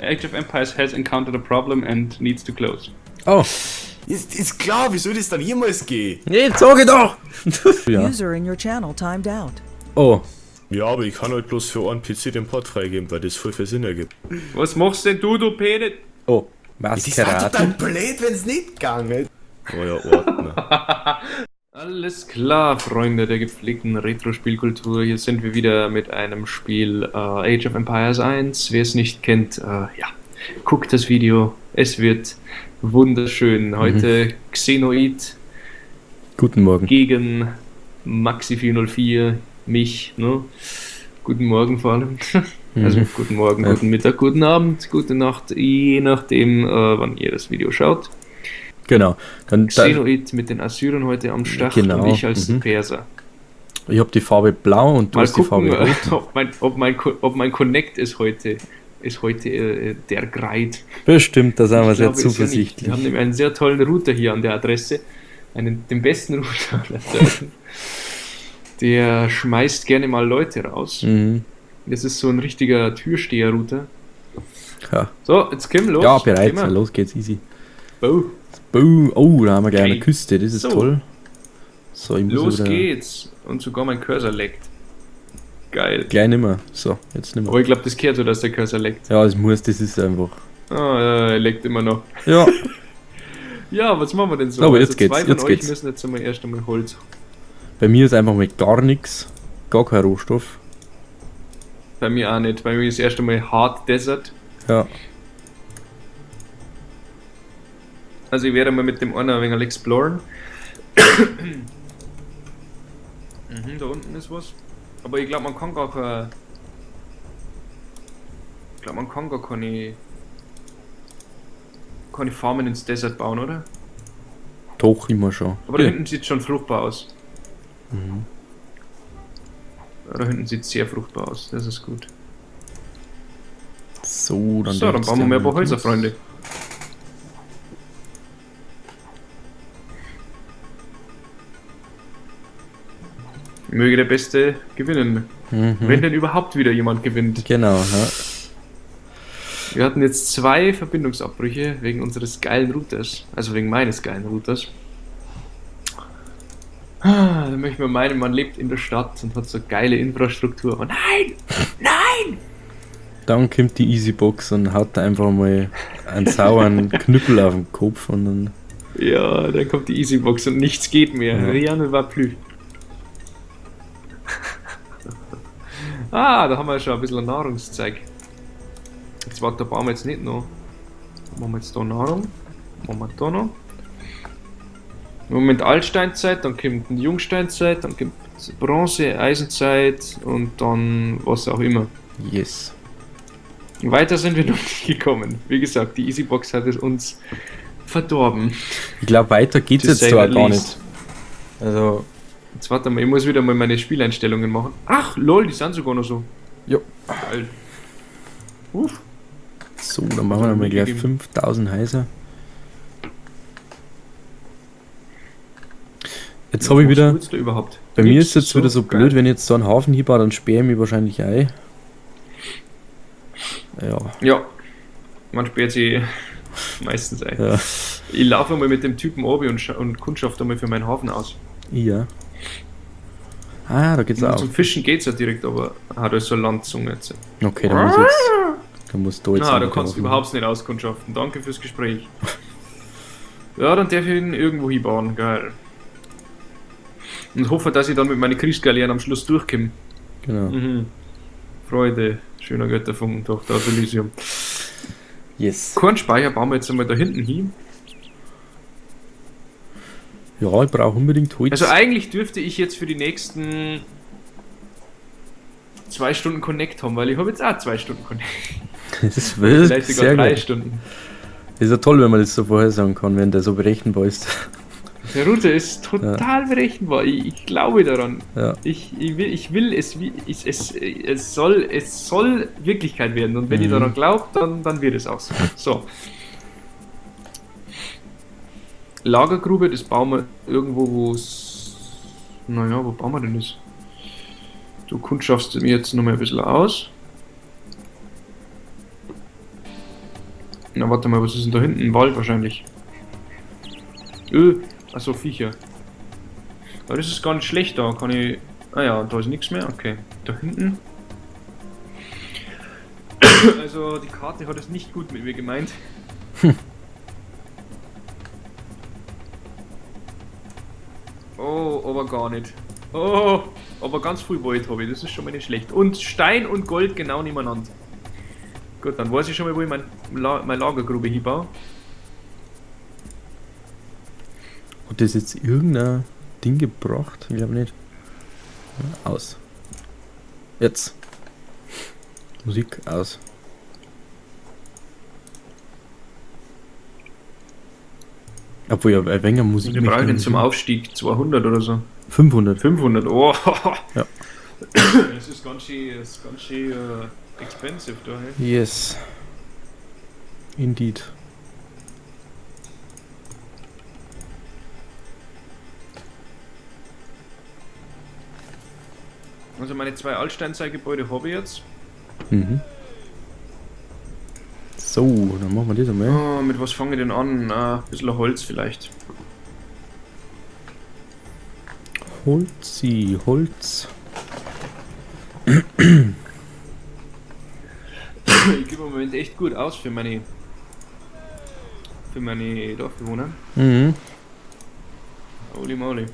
Age of Empires has encountered a problem and needs to close. Oh, Ist, ist klar, wie soll das dann jemals gehen? nee, sag ich doch! ja. User in your channel timed out. Oh, Ja, aber ich kann halt bloß für einen PC den Port freigeben, weil das voll viel Sinn ergibt. Was machst denn du, du Penet? oh, Das ist doch Maskerade. total blöd, wenn's nicht gegangen. Oh ja, Ordner. Alles klar, Freunde der gepflegten Retro-Spielkultur. Hier sind wir wieder mit einem Spiel äh, Age of Empires 1. Wer es nicht kennt, äh, ja, guckt das Video. Es wird wunderschön. Heute Xenoid Guten Morgen. gegen Maxi404, mich, ne? Guten Morgen vor allem. Also guten Morgen, Ja. guten Mittag, guten Abend, gute Nacht, je nachdem, äh, wann ihr das Video schaut. Genau. Dann, Xenoid mit den Assyrern heute am Start Genau, und ich als mhm. Perser. ich habe die Farbe blau und du Mal hast die gucken, Farbe äh, rot. ob mein, ob, mein, ob mein Connect ist heute, ist heute äh, der Greit. Bestimmt, da sind wir sehr ja zuversichtlich. Wir haben nämlich einen sehr tollen Router hier an der Adresse. Einen, den besten Router. Der schmeißt gerne mal Leute raus. Mhm. Das ist so ein richtiger Türsteher-Router. Ja. So, jetzt wir los. ja, bereit. Los geht's, easy. Bow. Boom. Oh, da haben wir gleich eine Okay. Küste, das ist So. toll. So, ich muss Los geht's. Und sogar mein Cursor leckt. Geil. gleich nimmer. So, jetzt nimmer. Aber ich glaube, das kehrt so, dass der Cursor leckt. Ja, es muss, das ist einfach. Ah, ja, er leckt immer noch. Ja, Ja, was machen wir denn so? Aber jetzt geht's, zwei von jetzt euch geht's. müssen jetzt einmal erst einmal Holz. bei mir ist einfach mal gar nichts. Gar kein Rohstoff. Bei mir auch nicht. Bei mir ist erst einmal Hard Desert. Ja. Also ich werde mal mit dem einen ein wenig exploren. mhm, da unten ist was. Aber ich glaube, man kann gar keine... Ich glaube, man kann gar keine... keine Farmen ins Desert bauen, oder? Doch, immer schon. Aber da ja. hinten sieht schon fruchtbar aus. Mhm. Da hinten sieht sehr fruchtbar aus. Das ist gut. So, dann, so, dann bauen wir mehr mal Häuser, los. Freunde. Möge der Beste gewinnen. Mhm. Wenn denn überhaupt wieder jemand gewinnt. Genau, ja. Wir hatten jetzt zwei Verbindungsabbrüche wegen unseres geilen Routers. Also wegen meines geilen Routers. Ah, Da möchte man meinen, man lebt in der Stadt und hat so geile Infrastruktur. Aber nein! Nein! Dann kommt die Easybox und haut da einfach mal einen sauren Knüppel auf den Kopf und dann. Ja, dann kommt die Easybox und nichts geht mehr. Ja. Rien ne va plus. Ah, da haben wir schon ein bisschen Nahrungszeug. Jetzt warte, da bauen wir jetzt nicht noch. Machen wir jetzt da Nahrung. Machen wir da noch. Im Moment Altsteinzeit, dann kommt die Jungsteinzeit, dann kommt Bronze, Eisenzeit und dann was auch immer. Yes. Weiter sind wir noch nicht gekommen. Wie gesagt, die Easybox hat es uns verdorben. Ich glaube, weiter geht's To jetzt zwar gar nicht. Also, Jetzt warte mal, ich muss wieder mal meine Spieleinstellungen machen. Ach, lol, die sind sogar noch so. jo. Geil. Uff. So, dann machen wir mal gleich Gegeben. 5000 Häuser. Jetzt habe ich Was wieder. überhaupt? Bei mir Nix, ist jetzt wieder so geil. blöd, wenn ich jetzt so einen Hafen hier baue, dann sperre ich mich wahrscheinlich ein. Ja, Ja. Man sperrt sie meistens ein. ja, Ich laufe mal mit dem Typen obi und, und kundschaft einmal für meinen Hafen aus. ja. Ah, da geht's auch. Zum Fischen geht's ja direkt, aber hat er so eine Landzunge jetzt. Okay, dann muss ich jetzt. Dann musst du jetzt. Na, da kannst du überhaupt nicht auskundschaften. Danke fürs Gespräch. ja, dann darf ich ihn irgendwo hinbauen. Geil. Und hoffe, dass ich dann mit meinen Kriegsgaleeren am Schluss durchkomme. Genau. Mhm. Freude, schöner Götterfunken, Tochter aus Elysium. Yes. Kornspeicher bauen wir jetzt einmal da hinten hin. Ja, ich brauche unbedingt Holz. Also eigentlich dürfte ich jetzt für die nächsten zwei Stunden Connect haben, weil ich habe jetzt auch zwei Stunden Connect. das ist wild. Vielleicht sogar Sehr drei gut. Stunden. Das ist ja toll, wenn man das so vorher sagen kann, wenn der so berechenbar ist. Der Router ist total berechenbar. Ich, ich glaube daran. Ja. Ich, ich, will, ich will es, ich, es, es, soll, es soll Wirklichkeit werden. Und wenn ihr Mhm. daran glaubt, dann, dann wird es auch so. So. Lagergrube, das bauen wir irgendwo, wo es. Naja, wo bauen wir denn das? Du kundschaffst mir jetzt noch mal ein bisschen aus. Na, warte mal, was ist denn da hinten? Wald wahrscheinlich. Öh, achso, Viecher. Aber das ist gar nicht schlecht, da kann ich... Ah ja, da ist nichts mehr, okay. Da hinten... Also, die Karte hat es nicht gut mit mir gemeint. Oh, aber gar nicht. Oh, aber ganz viel Wald habe ich, das ist schon mal nicht schlecht. Und Stein und Gold genau nebeneinander. Gut, dann weiß ich schon mal, wo ich mein, meine Lagergrube hinbaue. Hat das jetzt irgendein Ding gebracht? Ich glaube nicht. Aus. Jetzt. Musik aus. Obwohl ja, ein wenig Musik. Wir brauchen ich den zum. Aufstieg 200 oder so. 500. 500, oh. Ja. Das ist ganz schön, ist ganz schön äh, expensive da, hey. Yes. Indeed. Also meine zwei Altsteinzeitgebäude habe ich jetzt. Mhm. So, dann machen wir das einmal. Oh, mit was fange ich denn an? Ah, ein bisschen Holz vielleicht. Holzi, Holz. Ich gebe im Moment echt gut aus für meine für meine Dorfbewohner. Mhm. Holy moly.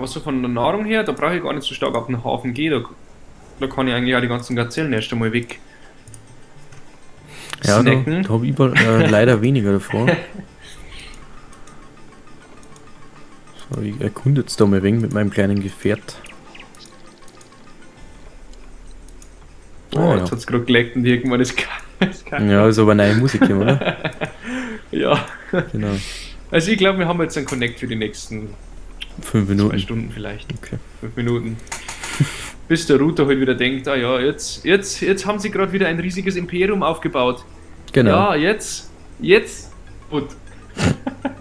Aber so von der Nahrung her, da brauche ich gar nicht so stark auf den Hafen gehen. Da, da kann ich eigentlich auch die ganzen Gazellen erst einmal weg. Ja, da, snacken. da habe ich über- äh, leider weniger davor. So, ich erkunde jetzt da mal wegen mit meinem kleinen Gefährt. Oh, Ah, jetzt ja. hat es gerade geleckt und irgendwann ist es Ja, ist aber neue Musik hier, oder? ja. Genau. Also ich glaube, wir haben jetzt einen Connect für die nächsten Fünf zwei Minuten. Stunden vielleicht. Okay. Fünf Minuten. Bis der Router halt wieder denkt, ah ja, jetzt, jetzt, jetzt haben sie gerade wieder ein riesiges Imperium aufgebaut. Genau. Ja, jetzt, jetzt, gut.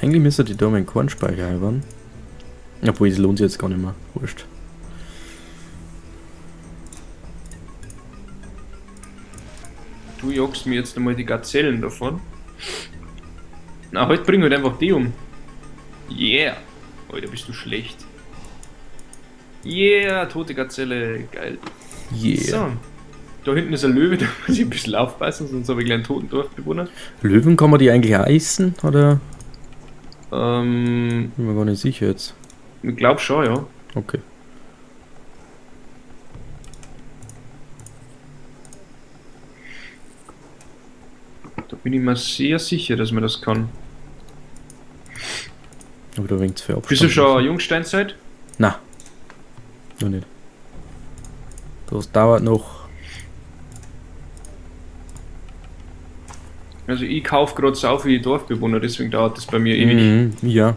Eigentlich müsste die da meinen Kornspeicher halbern. Obwohl, es lohnt sich jetzt gar nicht mehr. Wurscht. Du jagst mir jetzt einmal die Gazellen davon. Na, heute bring halt einfach die um. Yeah. Alter, bist du schlecht. Yeah, tote Gazelle, geil. Yeah. So. Da hinten ist ein Löwe, da muss ich ein bisschen aufpassen, sonst habe ich gleich einen toten Dorfbewohner. Löwen kann man die eigentlich essen? Oder? Ähm, Bin mir gar nicht sicher jetzt. ich glaube schon, ja. Okay. Bin ich mir sehr sicher, dass man das kann. Aber da winkt es für Abstand. Bist du schon Jungsteinzeit? Na. Noch nicht. Das dauert noch. Also ich kaufe gerade so viele Dorfbewohner, deswegen dauert das bei mir ewig. Mhm, ja.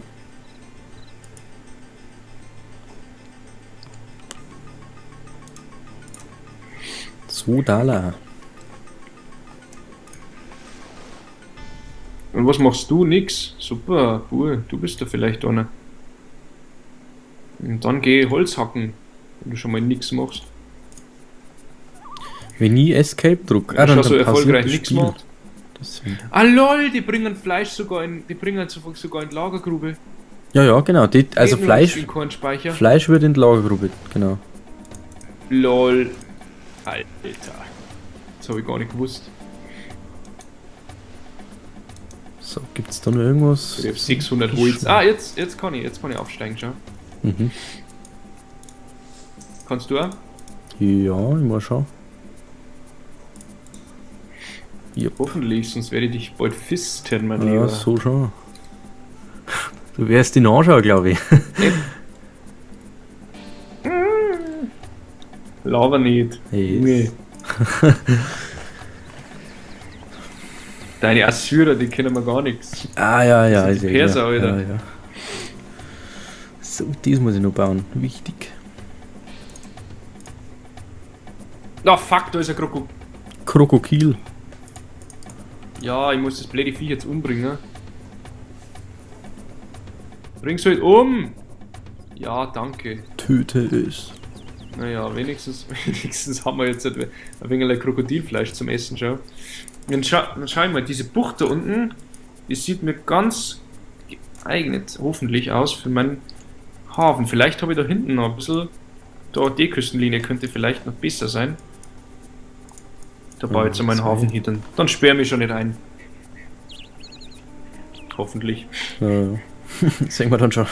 So, Dala. Und was machst du? Nix. Super, cool. Du bist da vielleicht einer. Und dann geh Holz hacken, wenn du schon mal nix machst. Wenn ich Escape druck, du schon so erfolgreich nichts Spiel. macht. Ah lol, die bringen Fleisch sogar in, die bringen sogar sogar in die Lagergrube. Ja, ja, genau. Die, also nur Fleisch. Fleisch wird in die Lagergrube, genau. Lol. Alter. Das habe ich gar nicht gewusst. So, gibt's da noch irgendwas? Ich habe 600 Holz. Ah, jetzt, jetzt kann ich, jetzt kann ich aufsteigen, schau. Mhm. Kannst du auch? Ja, ich mal schauen. Hoffentlich, sonst werde ich dich bald fisten, mein Ja, Lieber. so schon. Du wärst ihn anschauen, glaube ich. Lava nicht. Hey, Junge. Deine Assyrer, die kennen wir gar nichts. Ah, ja, ja. Das sind die ist ja Perser, klar. Alter. Ja, ja. So, dies muss ich noch bauen. Wichtig. Ah, fuck, da ist ein Krokodil. Krokodil. Ja, ich muss das blöde Vieh jetzt umbringen. Bring's halt um! Ja, danke. Töte es. Naja, wenigstens, wenigstens haben wir jetzt ein wenig Krokodilfleisch zum Essen, schau. Dann, scha dann schau ich mal, diese Bucht da unten, die sieht mir ganz geeignet, hoffentlich, aus für meinen Hafen. Vielleicht habe ich da hinten noch ein bisschen, da die Küstenlinie könnte vielleicht noch besser sein. Da baue ich jetzt meinen zwei. Hafen hin, dann, dann sperre mich schon nicht ein. Hoffentlich. Ja, ja. Sehen wir dann schon.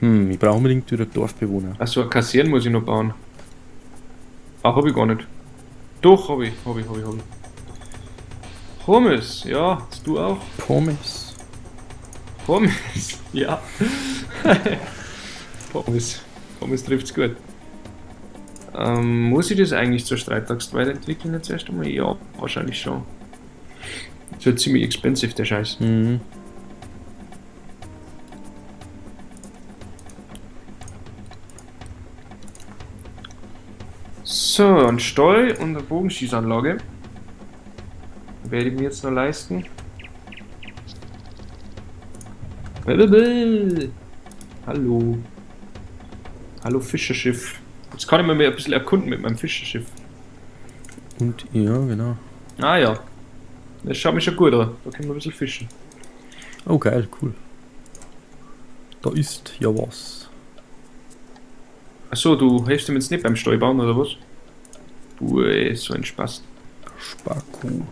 Hm, ich brauche unbedingt wieder Dorfbewohner. Achso, kassieren muss ich noch bauen. Ah, hab ich gar nicht. Doch, hab ich, hab ich, hab ich, hab ich. Pommes, ja, hast du auch? Pommes. Pommes, ja. Pommes. Pommes trifft's gut. Ähm, muss ich das eigentlich zur Streitaxt weiterentwickeln jetzt erst einmal? Ja, wahrscheinlich schon. Das wird ziemlich expensive, der Scheiß. Mhm. So, ein Stall und eine Bogenschießanlage. Werde ich mir jetzt noch leisten. Hallo. Hallo Fischerschiff. Jetzt kann ich mir ein bisschen erkunden mit meinem Fischerschiff. Und ja, genau. Ah ja. Das schaut mich schon gut an. Da können wir ein bisschen fischen. Oh geil, cool. Da ist ja was. Achso, du hilfst ihm jetzt nicht beim Steuerbauen oder was? Ui, so ein Spaß. Spaku.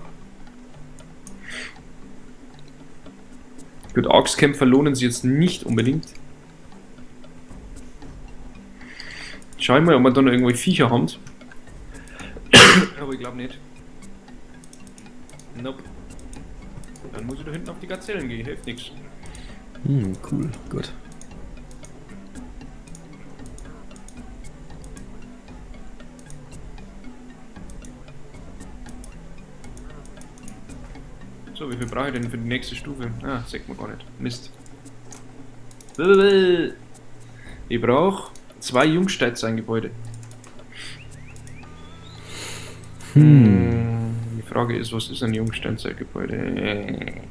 Gut, Axtkämpfer lohnen sich jetzt nicht unbedingt. Schau ich mal, ob wir da noch irgendwelche Viecher haben. Aber ich glaube nicht. Nope. Dann muss ich da hinten auf die Gazellen gehen, hilft nichts. Hm, cool, gut. Wie viel brauche ich denn für die nächste Stufe? Ah, sagt man gar nicht. Mist. Ich brauche zwei Jungsteingebäude. Hm. Die Frage ist, was ist ein Jungsteingebäude?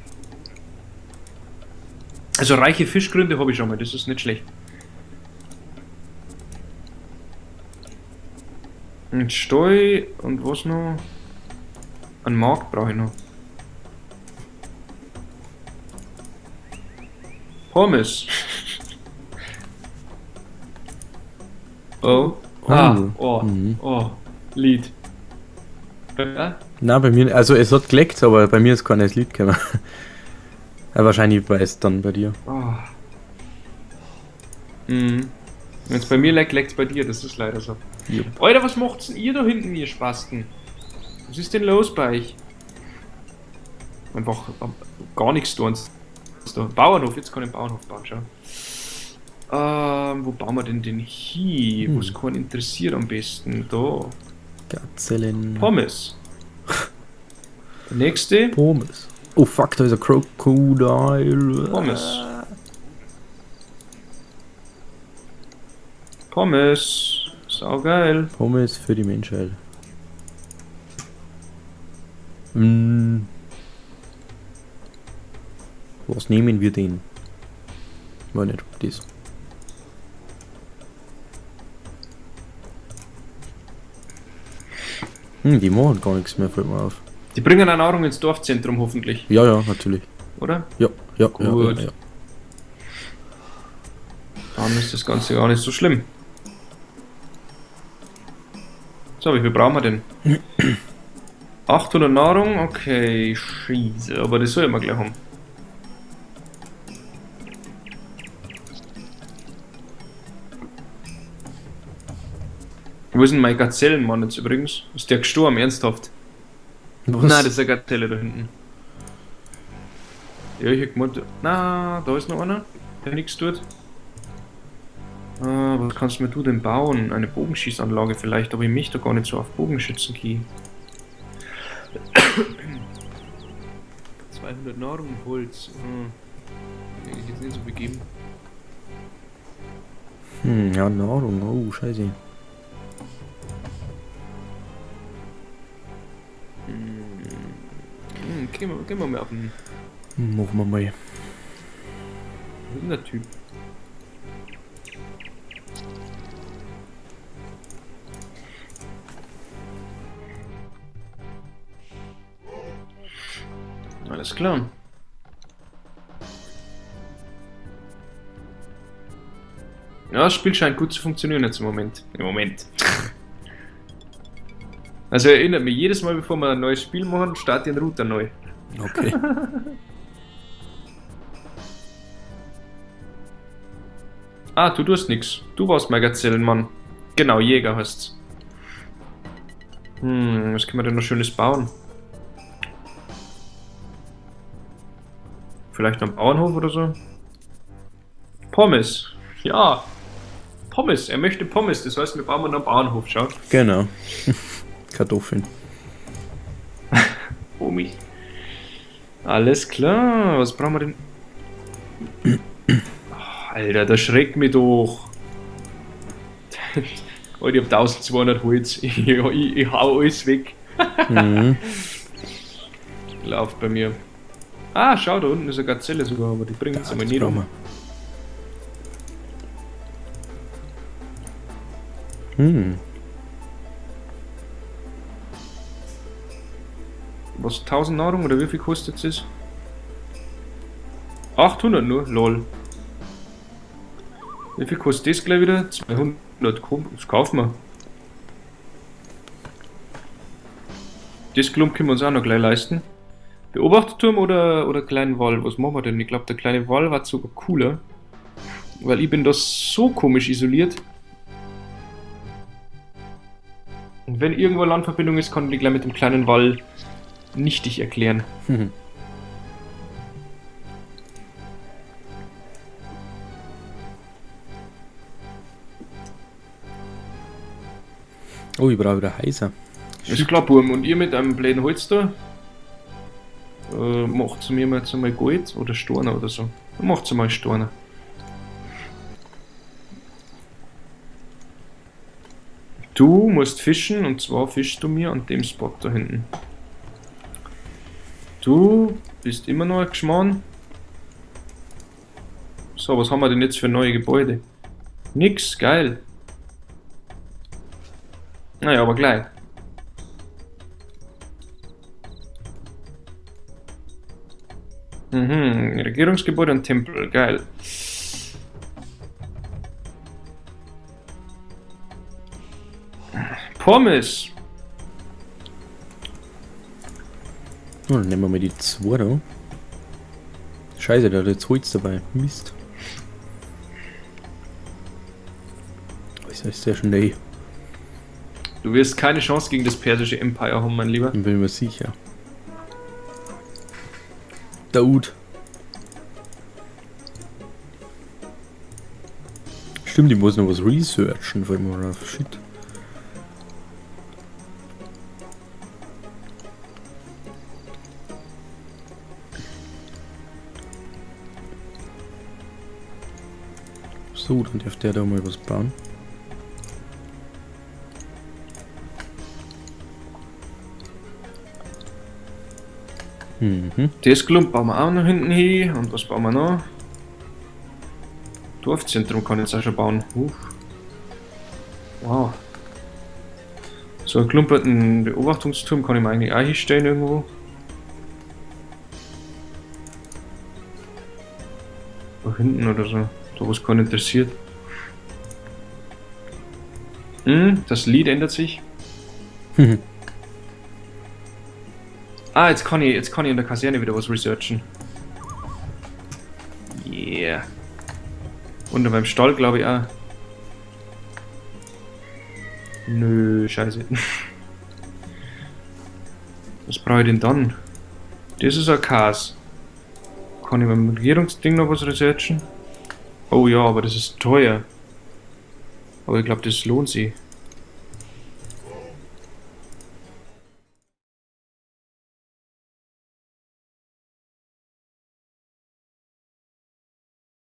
Also reiche Fischgründe habe ich schon mal, das ist nicht schlecht. Ein Steu und was noch? Ein Markt brauche ich noch. Pommes. oh. Ah, oh, Mhm. oh, Lied. Ja? Na, bei mir, also es hat geleckt, aber bei mir ist keines Lied gekommen. ja, wahrscheinlich war es dann bei dir. Oh. Mhm. Wenn es bei mir leckt, leckt es bei dir, das ist leider so. Jupp. Alter, was macht's denn ihr da hinten, ihr Spasten? Was ist denn los bei euch? Einfach ähm, gar nichts tun. Da. Bauernhof, jetzt kann ich einen Bauernhof bauen, schau. Ähm, wo bauen wir denn den hier? Hm. Was kann interessiert am besten? Da. Gazellen. Pommes. Der nächste. Pommes. Oh fuck, da ist ein Crocodile. Pommes. Pommes. Saugeil. Pommes für die Menschheit. Hm. Was nehmen wir denn? War nicht das. Hm, die machen gar nichts mehr, fällt mir auf. Die bringen eine Nahrung ins Dorfzentrum hoffentlich, Ja, ja, natürlich. oder? Ja, ja, ja, Gut. ja, ja. Dann ist das Ganze gar nicht so schlimm. So, wie viel brauchen wir denn? 800 Nahrung? Okay, scheiße. Aber das soll ich mal gleich haben. Wo ist denn mein Gazellenmann jetzt übrigens? Ist der gestorben, ernsthaft? Was? Nein, das ist eine Gazelle da hinten. Ja, ich hab gemeint, na, da ist noch einer, der nichts tut. Ah, was kannst mir du denn bauen? Eine Bogenschießanlage vielleicht, aber ich mich da gar nicht so auf Bogenschützen gehe. 200 Nahrung und Holz. Hm. Hätte ich jetzt nicht so begeben. Hm, ja, Nahrung. Oh, scheiße. Gehen, wir, gehen wir mal auf den Machen wir mal. Was ist denn der Typ? Alles klar. Ja, das Spiel scheint gut zu funktionieren jetzt im Moment. Im Moment. Also erinnert mich jedes Mal, bevor wir ein neues Spiel machen, starte den Router neu. Okay. Ah, du tust nix. Du warst mein Gazellenmann. Genau, Jäger heißt's. Hm, was können wir denn noch Schönes bauen? Vielleicht noch einen Bauernhof oder so? Pommes. Ja. Pommes. Er möchte Pommes. Das heißt, wir bauen noch einen Bauernhof. Schau. genau. Kartoffeln. Omi. Alles klar. Was brauchen wir denn? Oh, Alter, das schreckt mich doch. Alter, ich hab 1200 Holz. Ich, ich, ich hau alles weg. Mhm. Läuft bei mir. Ah, schau, da unten ist eine Gazelle sogar, aber die bringt uns nicht brauchen um. Hm. Was, 1000 Nahrung oder wie viel kostet es? 800 nur? Lol. Wie viel kostet das gleich wieder? 200. Komm, das kaufen wir. Das Klump können wir uns auch noch gleich leisten. Beobachterturm oder, oder kleinen Wall? Was machen wir denn? Ich glaube, der kleine Wall war sogar cooler. Weil ich bin da so komisch isoliert. Und wenn irgendwo Landverbindung ist, kann ich gleich mit dem kleinen Wall nichtig erklären. Mhm. Oh, ich brauche wieder heiser. Ist klar, Burm. Und ihr mit einem blöden Holz da? Äh, macht mir mal jetzt einmal Gold oder Storner oder so. Macht mal Storner. Du musst fischen und zwar fischst du mir an dem Spot da hinten. Du bist immer noch ein Geschmarrn. So, was haben wir denn jetzt für neue Gebäude? Nix, geil. Naja, aber gleich. Mhm, Regierungsgebäude und Tempel, geil. Pommes. Oh, dann nehmen wir mal die zwei da. Scheiße, da hat jetzt Holz dabei. Mist. Was ist der schon? Du wirst keine Chance gegen das persische Empire haben, mein Lieber. Bin mir sicher. Daud. Stimmt, ich muss noch was researchen, weil man auf Shit. So, dann darf der da mal was bauen. Mhm. Das Klump bauen wir auch noch hinten hin. Und was bauen wir noch? Dorfzentrum kann ich jetzt auch schon bauen. Huch. Wow. So einen klumperten Beobachtungsturm kann ich mir eigentlich auch hinstellen irgendwo. Da hinten oder so. Da wo es keinen interessiert. Hm, das Lied ändert sich. Ah, jetzt kann ich, jetzt kann ich in der Kaserne wieder was researchen. Yeah. Und beim Stall glaube ich auch. Nö, scheiße. Was brauche ich denn dann? Das ist ein Kas. Kann ich beim Regierungsding noch was researchen? Oh ja, aber das ist teuer. Aber ich glaube, das lohnt sich.